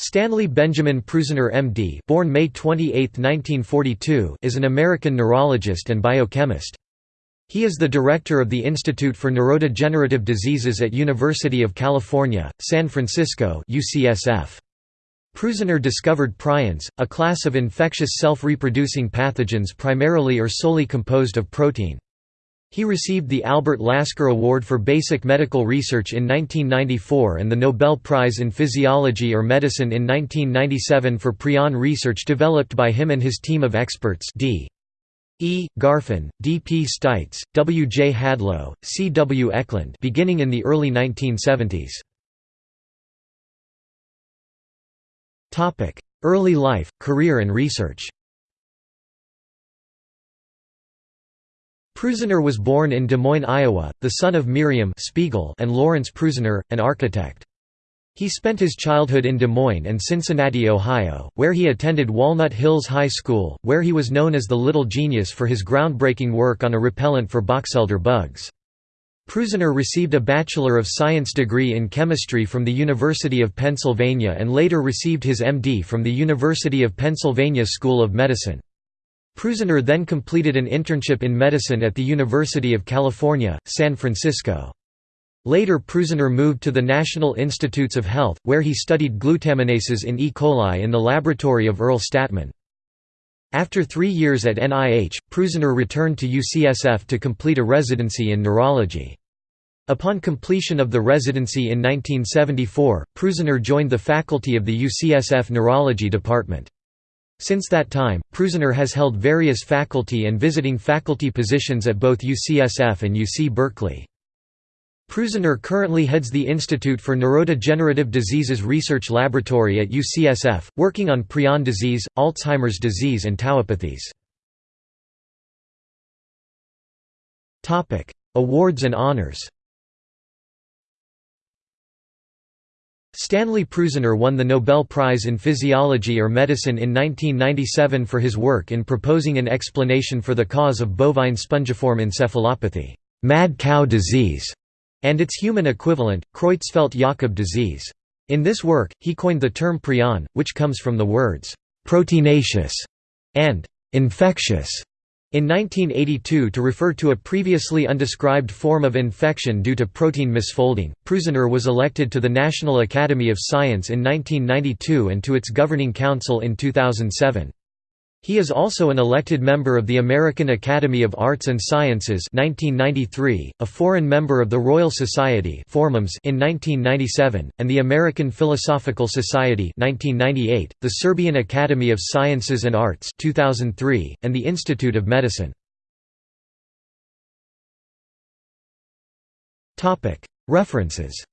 Stanley Benjamin Prusiner MD born May 28, 1942, is an American neurologist and biochemist. He is the director of the Institute for Neurodegenerative Diseases at University of California, San Francisco UCSF. Prusiner discovered prions, a class of infectious self-reproducing pathogens primarily or solely composed of protein. He received the Albert Lasker Award for Basic Medical Research in 1994 and the Nobel Prize in Physiology or Medicine in 1997 for prion research developed by him and his team of experts D. E. Garfin, D. P. Stites, W. J. Hadlow, C. W. Eklund beginning in the early 1970s. Early life, career and research Prusiner was born in Des Moines, Iowa, the son of Miriam Spiegel and Lawrence Prusiner, an architect. He spent his childhood in Des Moines and Cincinnati, Ohio, where he attended Walnut Hills High School, where he was known as the Little Genius for his groundbreaking work on a repellent for boxelder bugs. Prusiner received a Bachelor of Science degree in chemistry from the University of Pennsylvania and later received his MD from the University of Pennsylvania School of Medicine. Prusiner then completed an internship in medicine at the University of California, San Francisco. Later Prusiner moved to the National Institutes of Health, where he studied glutaminases in E. coli in the laboratory of Earl Stadtman. After three years at NIH, Prusiner returned to UCSF to complete a residency in neurology. Upon completion of the residency in 1974, Prusiner joined the faculty of the UCSF Neurology Department. Since that time, Prusiner has held various faculty and visiting faculty positions at both UCSF and UC Berkeley. Prusiner currently heads the Institute for Neurodegenerative Diseases Research Laboratory at UCSF, working on prion disease, Alzheimer's disease and tauopathies. Awards and honors Stanley Prusiner won the Nobel Prize in Physiology or Medicine in 1997 for his work in proposing an explanation for the cause of bovine spongiform encephalopathy mad cow disease", and its human equivalent, Creutzfeldt-Jakob disease. In this work, he coined the term prion, which comes from the words «proteinaceous» and «infectious» In 1982 to refer to a previously undescribed form of infection due to protein misfolding, Prusiner was elected to the National Academy of Science in 1992 and to its governing council in 2007. He is also an elected member of the American Academy of Arts and Sciences 1993, a foreign member of the Royal Society in 1997, and the American Philosophical Society 1998, the Serbian Academy of Sciences and Arts 2003, and the Institute of Medicine. References